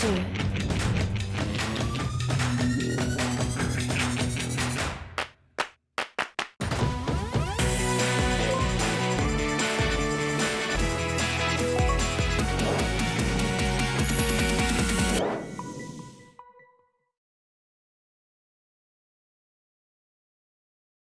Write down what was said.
对。